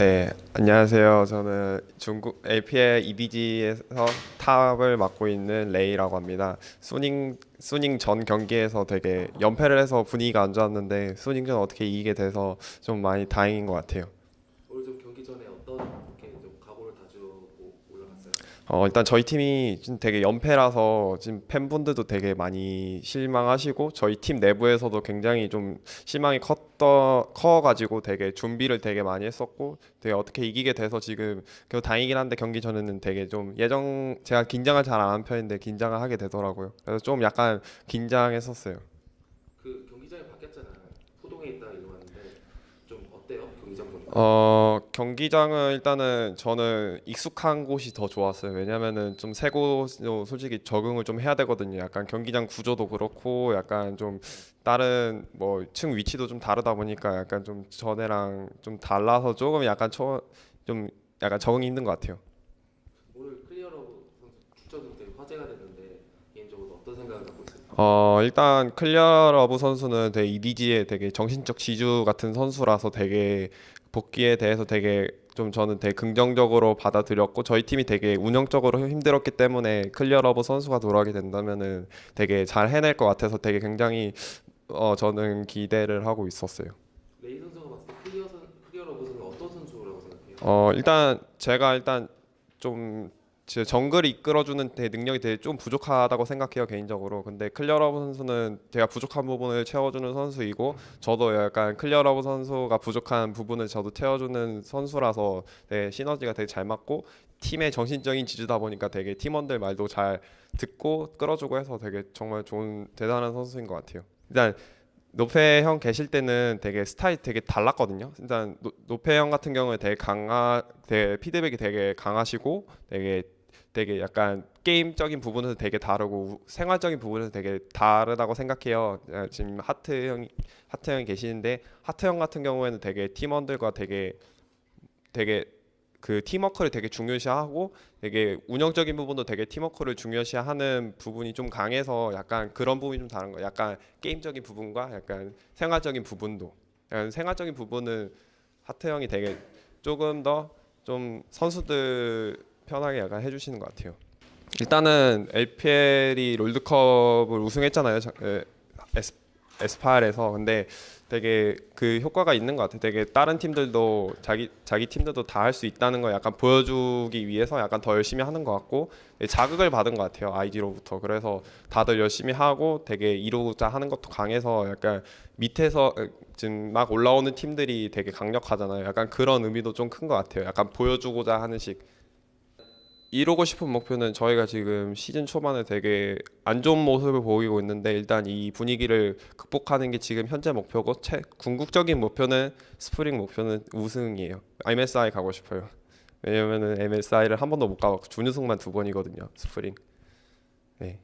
네, 안녕하세요. 저는 중국 LPL EDG에서 탑을 맡고 있는 레이라고 합니다. 수닝 수닝 전 경기에서 되게 연패를 해서 분위기가 안 좋았는데 수닝전 어떻게 이기게 돼서 좀 많이 다행인 것 같아요. 오늘 좀 경기 전에 어떻게 좀 각오를 다지고 올라갔 어, 일단 저희 팀이 지금 되게 연패라서 지금 팬분들도 되게 많이 실망하시고 저희 팀 내부에서도 굉장히 좀 실망이 컸더 커가지고 되게 준비를 되게 많이 했었고 되게 어떻게 이기게 돼서 지금 그 다행이긴 한데 경기 전에는 되게 좀 예정 제가 긴장을 잘 안 하는 편인데 긴장을 하게 되더라고요. 그래서 좀 약간 긴장했었어요. 그 경기장이 바뀌었잖아요. 포동에 있다 이러는데 좀 어때요? 경기장 보니까? 어 경기장은 일단은 저는 익숙한 곳이 더 좋았어요. 왜냐면은 좀 새 곳도 솔직히 적응을 좀 해야 되거든요. 약간 경기장 구조도 그렇고 약간 좀 다른 뭐 층 위치도 좀 다르다 보니까 약간 좀 전에랑 좀 달라서 조금 약간 초좀 약간 적응이 힘든 것 같아요. 오늘 클리어러브 선수 출전이 되게 화제가 됐는데 개인적으로 어떤 생각을 갖고 있어요? 어 일단 클리어러브 선수는 되게 EDG의 되게 정신적 지주 같은 선수라서 되게 복귀에 대해서 되게 좀 저는 되게 긍정적으로 받아들였고 저희 팀이 되게 운영적으로 힘들었기 때문에 클리어러브 선수가 돌아오게 된다면은 되게 잘 해낼 것 같아서 되게 굉장히 어 저는 기대를 하고 있었어요. 레이 선수가 봤을 때 클리어 선 클리어러브 선수는 어떤 선수라고 생각해요? 어 일단 제가 일단 좀제 정글을 이끌어주는 데 능력이 되게 좀 부족하다고 생각해요 개인적으로. 근데 클리어러브 선수는 제가 부족한 부분을 채워주는 선수이고 저도 약간 클리어러브 선수가 부족한 부분을 저도 채워주는 선수라서 되게 시너지가 되게 잘 맞고 팀의 정신적인 지주다 보니까 되게 팀원들 말도 잘 듣고 끌어주고 해서 되게 정말 좋은 대단한 선수인 것 같아요. 일단 노페 형 계실 때는 되게 스타일 되게 달랐거든요. 일단 노, 노페 형 같은 경우에 되게 강하, 되게 피드백이 되게 강하시고 되게 되게 약간 게임적인 부분에서 되게 다르고 생활적인 부분에서 되게 다르다고 생각해요. 아, 지금 하트 형이 하트 형이 계시는데 하트 형 같은 경우에는 되게 팀원들과 되게 되게 그 팀워크를 되게 중요시하고 되게 운영적인 부분도 되게 팀워크를 중요시하는 부분이 좀 강해서 약간 그런 부분이 좀 다른 거예요. 약간 게임적인 부분과 약간 생활적인 부분도 약간 생활적인 부분은 하트 형이 되게 조금 더 좀 선수들 편하게 약간 해주시는 것 같아요. 일단은 LPL이 롤드컵을 우승했잖아요. 자- 에, 에스, 에스파일에서 근데 되게 그 효과가 있는 것 같아요. 되게 다른 팀들도 자기 자기 팀들도 다 할 수 있다는 걸 약간 보여주기 위해서 약간 더 열심히 하는 것 같고 되게 자극을 받은 것 같아요. 아이디로부터 그래서 다들 열심히 하고 되게 이루고자 하는 것도 강해서 약간 밑에서 에, 지금 막 올라오는 팀들이 되게 강력하잖아요. 약간 그런 의미도 좀 큰 것 같아요. 약간 보여주고자 하는 식. 이루고 싶은 목표는 저희가 지금 시즌 초반에 되게 안 좋은 모습을 보이고 있는데 일단 이 분위기를 극복하는 게 지금 현재 목표고 채, 궁극적인 목표는 스프링 목표는 우승이에요. MSI 가고 싶어요. 왜냐면은 MSI를 한 번도 못 가봤고 준우승만 두 번이거든요. 스프링. 네.